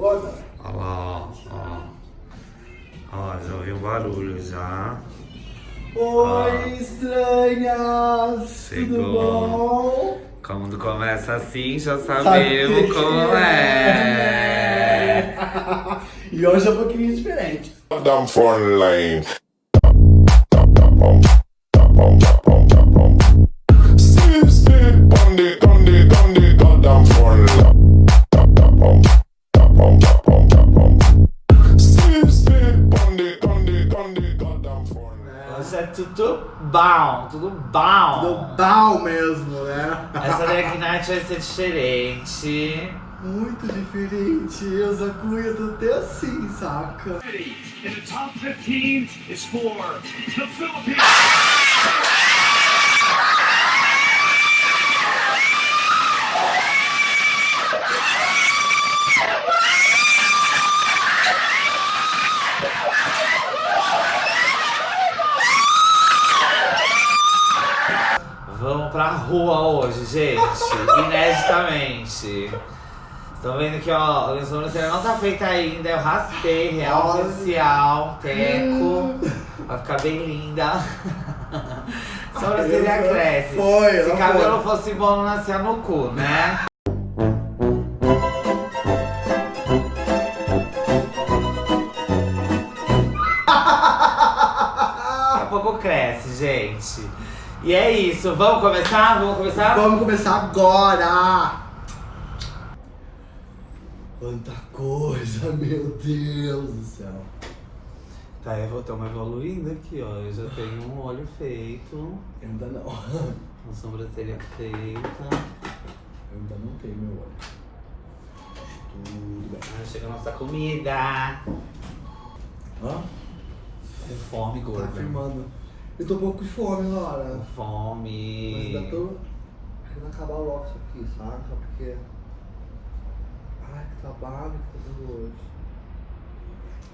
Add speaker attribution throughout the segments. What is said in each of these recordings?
Speaker 1: Gorda.
Speaker 2: Olha lá, ó. Ó, já ouviu o barulho já.
Speaker 1: Oi, estranhas!
Speaker 2: Chegou.
Speaker 1: Tudo bom?
Speaker 2: Quando começa assim, já sabemos
Speaker 1: Sabe
Speaker 2: como é.
Speaker 1: e hoje é um pouquinho diferente.
Speaker 3: Phone line. Steve, Steve, Bundy, Dundee, Dundee, goddamn phone
Speaker 2: Hoje é tudo bom, tudo bom.
Speaker 1: Do bal mesmo, né?
Speaker 2: Essa drag night vai ser diferente.
Speaker 1: Muito diferente. Eu, Zacuia, tô até assim, saca?
Speaker 4: And the top 15 is for the Philippines.
Speaker 2: Vamos pra rua hoje, gente. Ineditamente. Estão vendo que, ó, a sobrancelha não tá feita ainda. Eu raspei, real
Speaker 1: Olha.
Speaker 2: oficial, teco. Vai ficar bem linda. Sobrancelha cresce.
Speaker 1: Foi,
Speaker 2: Se cabelo fosse bom, não nascia no cu, né? Daqui a pouco cresce, gente. E é isso. Vamos começar? Vamos começar?
Speaker 1: Vamos começar agora! Quanta coisa, meu Deus do céu.
Speaker 2: Tá, eu vou uma evoluindo aqui, ó. Eu já tenho um olho feito,
Speaker 1: Ainda não.
Speaker 2: uma sobrancelha feita.
Speaker 1: Ainda não tenho meu olho. Tudo bem.
Speaker 2: Aí chega a nossa comida.
Speaker 1: Hã?
Speaker 2: Fome,
Speaker 1: Tá
Speaker 2: gorda.
Speaker 1: filmando. Eu tô um pouco de fome, Laura.
Speaker 2: Com
Speaker 1: Mas
Speaker 2: fome.
Speaker 1: ainda tô querendo acabar logo isso aqui, sabe? Só porque. Ai, que trabalho que tô tendo hoje.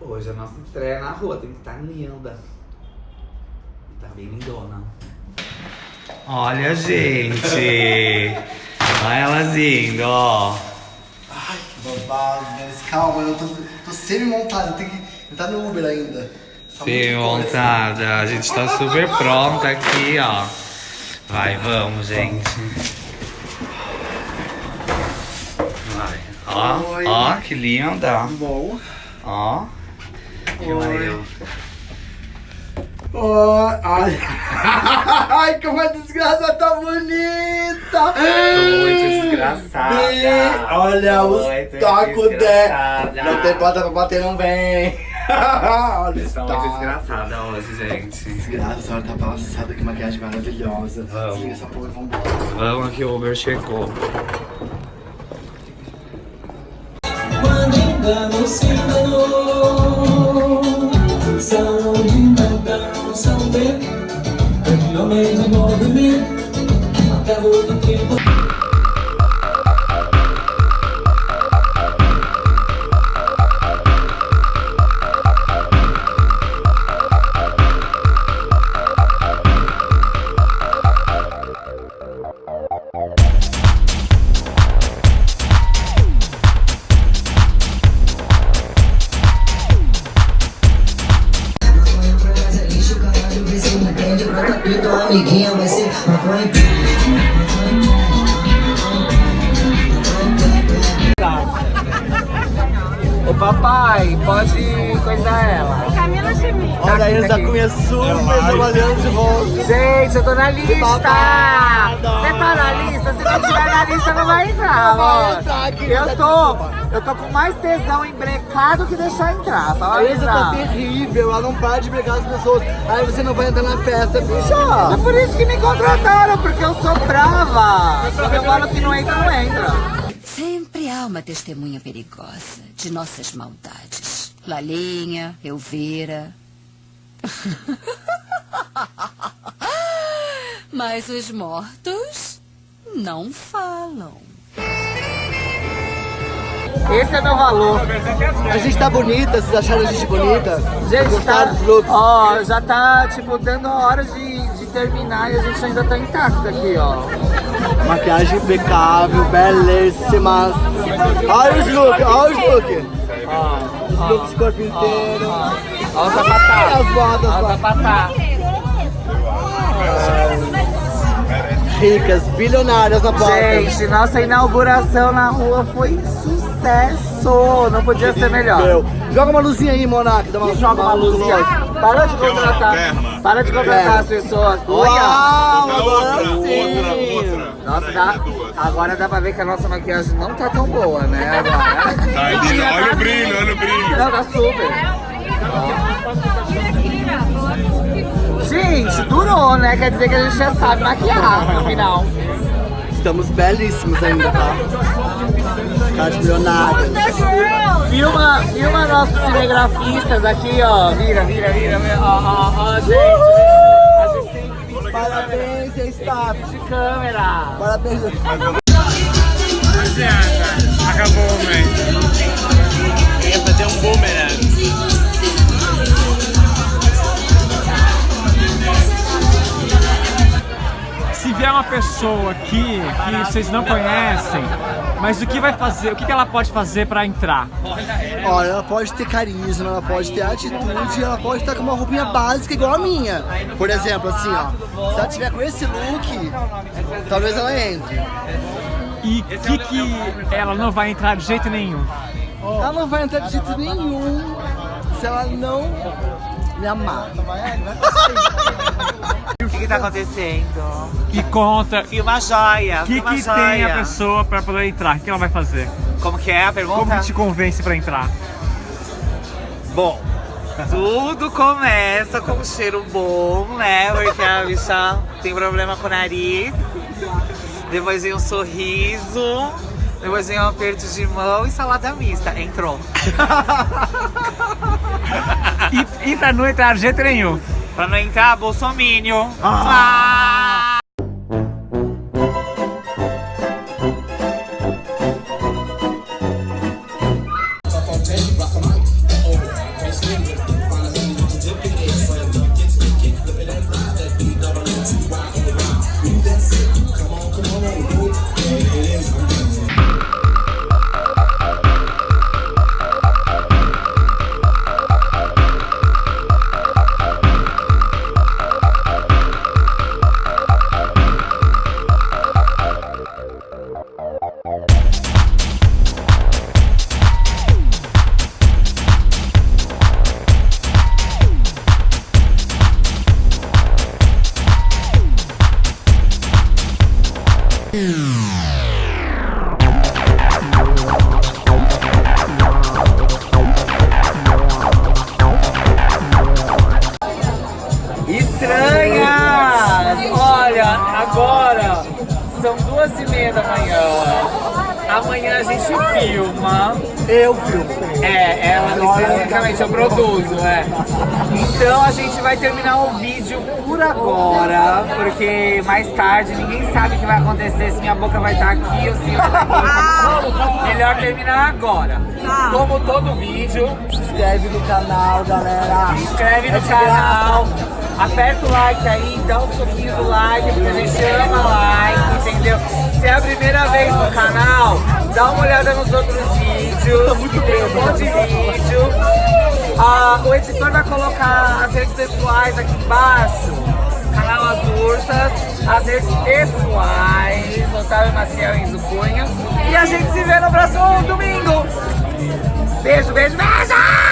Speaker 2: Hoje a nossa estreia na rua tem que estar linda. Tá bem lindona. Olha, gente. Olha elas indo, ó.
Speaker 1: Ai, que babado, mas calma, eu tô, tô semi-montado, eu tenho que entrar no Uber ainda. Tá
Speaker 2: Sim,
Speaker 1: coisa.
Speaker 2: montada. A gente tá super pronta aqui, ó. Vai, vamos, gente. Vai. Ó,
Speaker 1: Oi.
Speaker 2: ó, que linda.
Speaker 1: Bom.
Speaker 2: Ó.
Speaker 1: Oi. Oh, ai. ai, como a desgraça tá bonita!
Speaker 2: Tô muito desgraçada.
Speaker 1: Olha os tacos dela. Não tem bota pra bater, não vem. Olha
Speaker 2: estão
Speaker 1: tacos.
Speaker 2: desgraçada hoje, gente.
Speaker 1: Desgraça, a senhora tá passada, que maquiagem maravilhosa.
Speaker 2: Vamos.
Speaker 1: Desliga essa porra e vambora.
Speaker 2: Vamos que o Uber chegou.
Speaker 5: Quando engano se enganou Saúde não saber No meio do movimento Acabou do tempo pito, amiguinha, vai ser maconha
Speaker 2: papai, pode coisar ela.
Speaker 6: Camila Chimie.
Speaker 1: Olha aí,
Speaker 2: tá aqui.
Speaker 1: cunha super trabalhando de volta.
Speaker 2: Gente, eu tô na lista! Você tá na lista? Se não tiver na lista, não vai entrar,
Speaker 1: vai
Speaker 2: ó. Eu tô, eu tô com mais tesão em brecar do que deixar entrar, só
Speaker 1: A Isa tá terrível, ela não para de brigar as pessoas. Aí você não vai entrar na festa, bicha.
Speaker 2: É por isso que me contrataram, porque eu sou brava. Eu falo que não entra, não entra.
Speaker 7: Há uma testemunha perigosa de nossas maldades. Lalinha, Elvira. Mas os mortos não falam.
Speaker 2: Esse é meu valor.
Speaker 1: A gente tá bonita, vocês acharam a gente bonita?
Speaker 2: Gente,
Speaker 1: Gostaram
Speaker 2: tá,
Speaker 1: dos looks?
Speaker 2: ó, já tá, tipo, dando a hora de terminar e a gente ainda tá intacto aqui, ó.
Speaker 1: Maquiagem impecável, belíssimas. Olha os looks, olha os looks. Os looks corpo inteiro.
Speaker 2: Olha o sapatá.
Speaker 1: As
Speaker 2: Olha o
Speaker 1: botas.
Speaker 2: sapatá.
Speaker 1: Ricas, bilionárias na porta.
Speaker 2: Gente, nossa inauguração na rua foi sucesso. Não podia ser melhor.
Speaker 1: Meu, joga uma luzinha aí, Monark. Dá uma,
Speaker 2: Joga uma luzinha. Para de contratar. Para de contratar as pessoas. Olha.
Speaker 3: Outra,
Speaker 1: sim.
Speaker 3: outra, outra.
Speaker 2: Nossa, dá, agora dá pra ver que a nossa maquiagem não tá tão boa, né? Agora.
Speaker 3: Tá, olha o brilho, olha o brilho.
Speaker 2: Não, tá super. Gente, durou, né? Quer dizer que a gente já sabe maquiar no final.
Speaker 1: Estamos belíssimos ainda, tá? Cara de milionário.
Speaker 2: Filma, filma nossos cinegrafistas aqui, ó. Vira, vira, vira. Ó, ó, ó, gente. A gente tem que vir
Speaker 1: Parabéns, staff.
Speaker 2: de câmera.
Speaker 1: Parabéns.
Speaker 4: Acabou o pessoa aqui que vocês não conhecem, mas o que vai fazer, o que ela pode fazer pra entrar?
Speaker 1: Olha, ela pode ter carisma, ela pode ter atitude, ela pode estar com uma roupinha básica igual a minha. Por exemplo, assim, ó. Se ela tiver com esse look, talvez ela entre.
Speaker 4: E o que que ela não vai entrar de jeito nenhum?
Speaker 1: Ela não vai entrar de jeito nenhum se ela não me amar.
Speaker 2: Tá acontecendo?
Speaker 4: E conta,
Speaker 2: Filma joia.
Speaker 4: o que que
Speaker 2: joia.
Speaker 4: tem a pessoa pra poder entrar? O que ela vai fazer?
Speaker 2: Como que é a pergunta?
Speaker 4: Como que te convence pra entrar?
Speaker 2: Bom, tudo começa com um cheiro bom, né? Porque a bicha tem problema com o nariz. Depois vem um sorriso. Depois vem um aperto de mão e salada mista. Entrou.
Speaker 4: E, e pra não entrar de jeito nenhum?
Speaker 2: Pra não entrar, bolsomínio. Ah! Estranhas! Olha, agora são duas e meia da manhã. Amanhã a gente filma.
Speaker 1: Eu filmo.
Speaker 2: É, ela especificamente eu produzo, é. Então a gente vai terminar o vídeo por agora, porque mais tarde ninguém sabe o que vai acontecer, se minha boca vai estar aqui ou se vai estar aqui. Melhor terminar agora. Como todo vídeo,
Speaker 1: Se inscreve no canal, galera.
Speaker 2: se inscreve
Speaker 1: É
Speaker 2: no
Speaker 1: de
Speaker 2: canal, aperta o like aí, dá um soquinho do like, porque a gente ama like, entendeu? Se é a primeira vez no canal, dá uma olhada nos outros vídeos, que tem um monte de vídeo. Ah, o editor vai colocar as redes pessoais aqui embaixo, canal As Ursas, as redes pessoais, Otávio Maciel e Cunha. E a gente se vê no próximo domingo. Beijo, beijo, beijo!